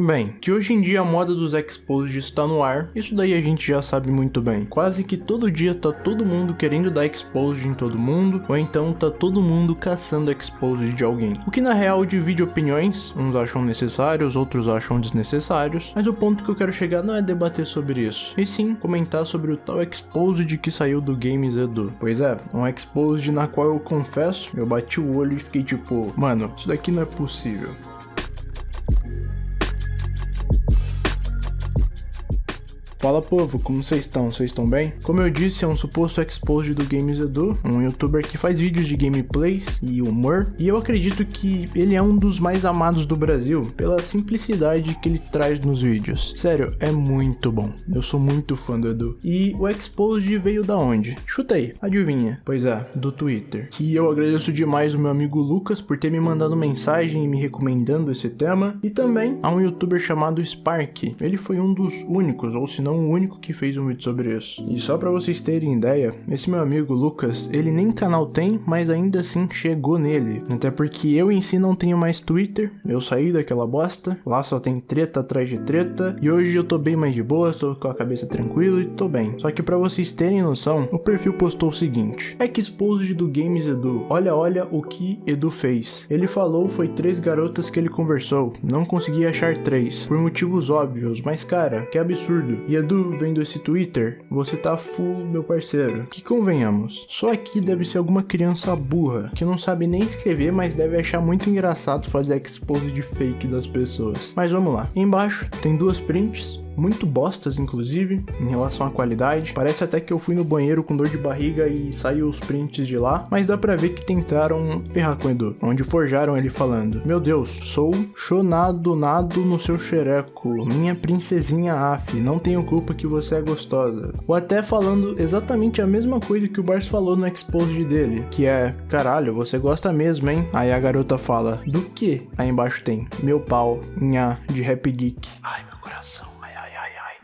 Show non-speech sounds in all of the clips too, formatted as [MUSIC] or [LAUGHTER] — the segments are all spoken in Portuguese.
Bem, que hoje em dia a moda dos exposed está no ar, isso daí a gente já sabe muito bem. Quase que todo dia tá todo mundo querendo dar exposed em todo mundo, ou então tá todo mundo caçando exposed de alguém. O que na real divide opiniões, uns acham necessários, outros acham desnecessários, mas o ponto que eu quero chegar não é debater sobre isso, e sim comentar sobre o tal exposed que saiu do Games Edu. Pois é, um exposed na qual eu confesso, eu bati o olho e fiquei tipo, mano, isso daqui não é possível. Fala povo, como vocês estão? Vocês estão bem? Como eu disse, é um suposto exposed do Games Edu, um youtuber que faz vídeos de gameplays e humor, e eu acredito que ele é um dos mais amados do Brasil pela simplicidade que ele traz nos vídeos. Sério, é muito bom. Eu sou muito fã do Edu. E o exposed veio da onde? Chutei, adivinha? Pois é, do Twitter. Que eu agradeço demais o meu amigo Lucas por ter me mandado mensagem e me recomendando esse tema, e também a um youtuber chamado Spark. Ele foi um dos únicos, ou se não não o único que fez um vídeo sobre isso. E só para vocês terem ideia, esse meu amigo Lucas, ele nem canal tem, mas ainda assim chegou nele. Até porque eu em si não tenho mais Twitter, eu saí daquela bosta, lá só tem treta atrás de treta, e hoje eu tô bem mais de boa, tô com a cabeça tranquila e tô bem. Só que para vocês terem noção, o perfil postou o seguinte: Exposed do Games Edu, olha olha o que Edu fez. Ele falou foi três garotas que ele conversou, não consegui achar três, por motivos óbvios, mas cara, que absurdo. E Edu, vendo esse Twitter, você tá full, meu parceiro. Que convenhamos, só aqui deve ser alguma criança burra, que não sabe nem escrever, mas deve achar muito engraçado fazer expose de fake das pessoas. Mas vamos lá. Embaixo tem duas prints, muito bostas, inclusive, em relação à qualidade. Parece até que eu fui no banheiro com dor de barriga e saiu os prints de lá, mas dá pra ver que tentaram ferrar com o Edu, onde forjaram ele falando: Meu Deus, sou chonado nado no seu xereco, minha princesinha af, não tenho culpa que você é gostosa. Ou até falando exatamente a mesma coisa que o Bars falou no exposed dele, que é: Caralho, você gosta mesmo, hein? Aí a garota fala: Do que? Aí embaixo tem: Meu pau, nha, de rap geek. Ai, meu coração.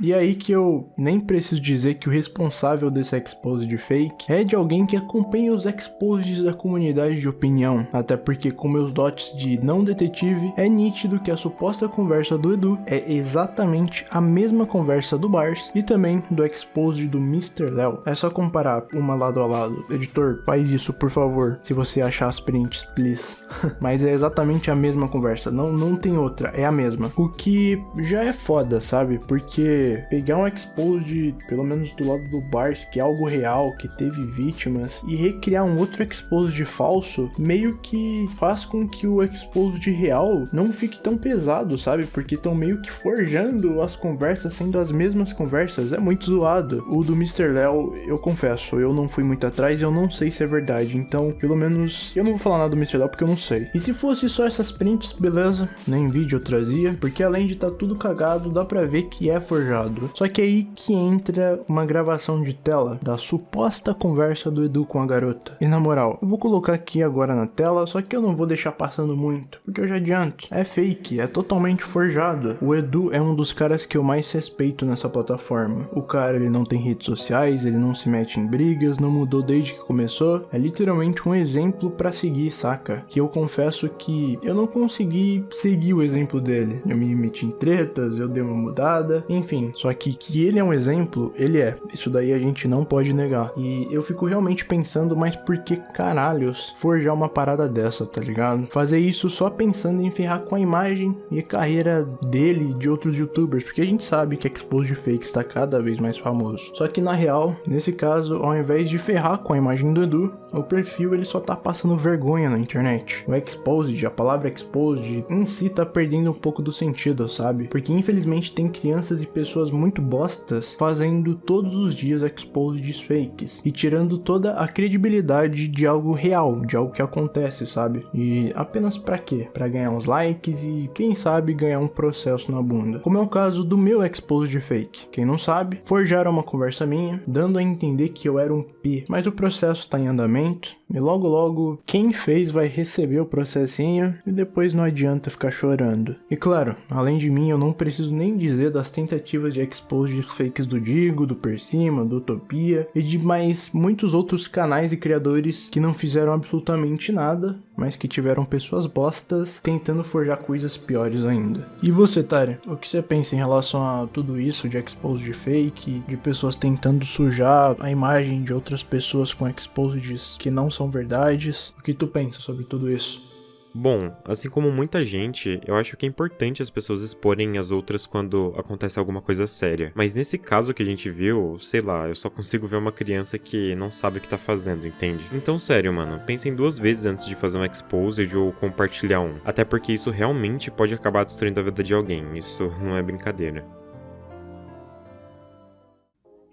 E aí que eu nem preciso dizer que o responsável desse expose de fake é de alguém que acompanha os exposes da comunidade de opinião, até porque com meus dotes de não detetive, é nítido que a suposta conversa do Edu é exatamente a mesma conversa do Bars e também do expose do Mr. Léo. É só comparar uma lado a lado. Editor, faz isso por favor, se você achar as prints, please. [LAUGHS] Mas é exatamente a mesma conversa, não, não tem outra, é a mesma. O que já é foda, sabe? Porque pegar um expose pelo menos do lado do Bars, que é algo real, que teve vítimas, e recriar um outro expose de falso, meio que faz com que o expose de real não fique tão pesado, sabe? Porque estão meio que forjando as conversas sendo as mesmas conversas, é muito zoado. O do Mr. Léo, eu confesso, eu não fui muito atrás eu não sei se é verdade, então pelo menos eu não vou falar nada do Mr. Léo porque eu não sei. E se fosse só essas prints, beleza, nem vídeo eu trazia, porque além de estar tá tudo cagado, dá pra ver que é forjado só que aí que entra uma gravação de tela da suposta conversa do Edu com a garota. E na moral, eu vou colocar aqui agora na tela, só que eu não vou deixar passando muito, porque eu já adianto. É fake, é totalmente forjado. O Edu é um dos caras que eu mais respeito nessa plataforma. O cara, ele não tem redes sociais, ele não se mete em brigas, não mudou desde que começou. É literalmente um exemplo para seguir, saca? Que eu confesso que eu não consegui seguir o exemplo dele. Eu me meti em tretas, eu dei uma mudada, enfim, só que que ele é um exemplo, ele é. Isso daí a gente não pode negar. E eu fico realmente pensando, mas por que caralhos forjar uma parada dessa, tá ligado? Fazer isso só pensando em ferrar com a imagem e a carreira dele e de outros youtubers, porque a gente sabe que Expose de Fake está cada vez mais famoso. Só que na real, nesse caso, ao invés de ferrar com a imagem do Edu, o perfil ele só tá passando vergonha na internet. O Exposed, a palavra Exposed, em si tá perdendo um pouco do sentido, sabe? Porque infelizmente tem crianças e pessoas pessoas muito bostas fazendo todos os dias exposes fakes e tirando toda a credibilidade de algo real, de algo que acontece, sabe? E apenas para quê? Para ganhar uns likes e quem sabe ganhar um processo na bunda. Como é o caso do meu expose de fake. Quem não sabe, forjaram uma conversa minha, dando a entender que eu era um P, mas o processo tá em andamento e logo logo quem fez vai receber o processinho e depois não adianta ficar chorando. E claro, além de mim, eu não preciso nem dizer das tentativas tentativas de exposes fakes do Digo, do Persima, do Utopia e de mais muitos outros canais e criadores que não fizeram absolutamente nada, mas que tiveram pessoas bostas tentando forjar coisas piores ainda. E você, Tara, o que você pensa em relação a tudo isso de expose fake, de pessoas tentando sujar a imagem de outras pessoas com exposes que não são verdades? O que tu pensa sobre tudo isso? Bom, assim como muita gente, eu acho que é importante as pessoas exporem as outras quando acontece alguma coisa séria. Mas nesse caso que a gente viu, sei lá, eu só consigo ver uma criança que não sabe o que tá fazendo, entende? Então, sério, mano, pensem duas vezes antes de fazer um exposed ou compartilhar um. Até porque isso realmente pode acabar destruindo a vida de alguém, isso não é brincadeira.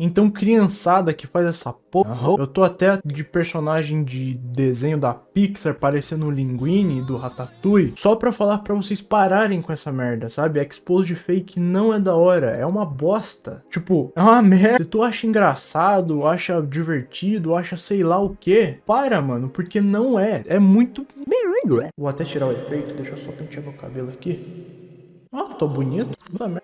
Então, criançada que faz essa porra, eu tô até de personagem de desenho da Pixar parecendo o Linguini do Ratatouille, só pra falar pra vocês pararem com essa merda, sabe? Expose de fake não é da hora, é uma bosta. Tipo, é uma [LAUGHS] merda. Se tu acha engraçado, acha divertido, acha sei lá o que, para, mano, porque não é. É muito... Vou até tirar o efeito, deixa eu só pentear meu cabelo aqui. Ah, tô bonito.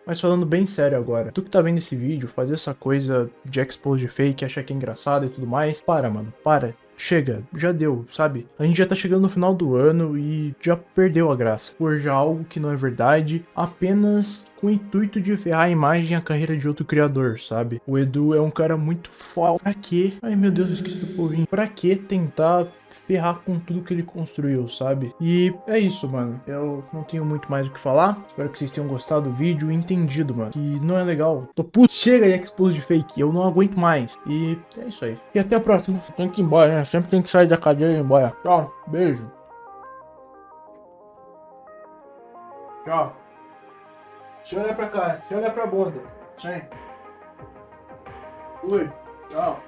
Mas falando bem sério agora, tu que tá vendo esse vídeo, fazer essa coisa de expose de fake, achar que é engraçado e tudo mais, para, mano, para. Chega, já deu, sabe? A gente já tá chegando no final do ano e já perdeu a graça. Forjar algo que não é verdade, apenas com o intuito de ferrar a imagem e a carreira de outro criador, sabe? O Edu é um cara muito foda. Pra quê? Ai meu Deus, eu esqueci do povinho. Pra que tentar ferrar com tudo que ele construiu, sabe? E é isso, mano. Eu não tenho muito mais o que falar. Espero que vocês tenham gostado do vídeo e entendido, mano. Que não é legal. Tô puto. Chega aí, expose de fake. Eu não aguento mais. E é isso aí. E até a próxima. Tem que ir embora, né? Sempre tem que sair da cadeira e ir embora. Tchau. Beijo. Tchau. Deixa eu olhar pra cá. Deixa eu olhar pra bunda. Sim. Ui. Tchau.